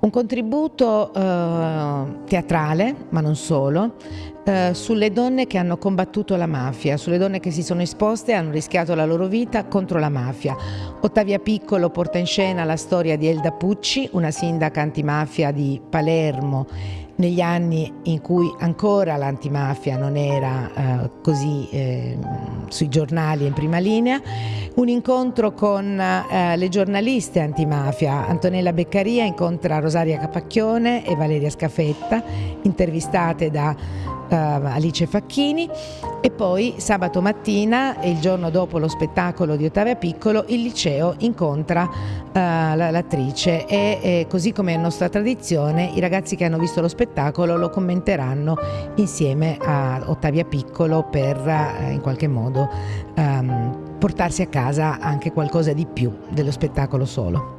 Un contributo eh, teatrale, ma non solo, eh, sulle donne che hanno combattuto la mafia, sulle donne che si sono esposte e hanno rischiato la loro vita contro la mafia. Ottavia Piccolo porta in scena la storia di Elda Pucci, una sindaca antimafia di Palermo negli anni in cui ancora l'antimafia non era eh, così eh, sui giornali in prima linea, un incontro con eh, le giornaliste antimafia, Antonella Beccaria incontra Rosaria Capacchione e Valeria Scafetta, intervistate da uh, Alice Facchini. E poi sabato mattina, il giorno dopo lo spettacolo di Ottavia Piccolo, il liceo incontra uh, l'attrice. E, e così come è nostra tradizione i ragazzi che hanno visto lo spettacolo lo commenteranno insieme a Ottavia Piccolo per uh, in qualche modo um, portarsi a casa anche qualcosa di più dello spettacolo solo.